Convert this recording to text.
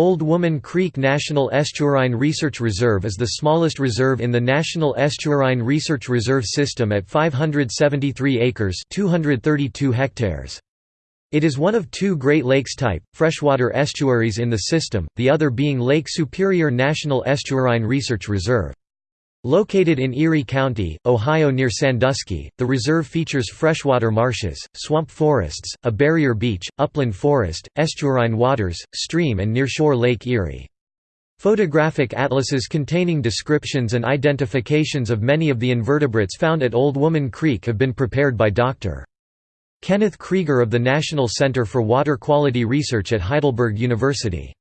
Old Woman Creek National Estuarine Research Reserve is the smallest reserve in the National Estuarine Research Reserve System at 573 acres 232 hectares. It is one of two Great Lakes-type, freshwater estuaries in the system, the other being Lake Superior National Estuarine Research Reserve. Located in Erie County, Ohio near Sandusky, the reserve features freshwater marshes, swamp forests, a barrier beach, upland forest, estuarine waters, stream and nearshore Lake Erie. Photographic atlases containing descriptions and identifications of many of the invertebrates found at Old Woman Creek have been prepared by Dr. Kenneth Krieger of the National Center for Water Quality Research at Heidelberg University.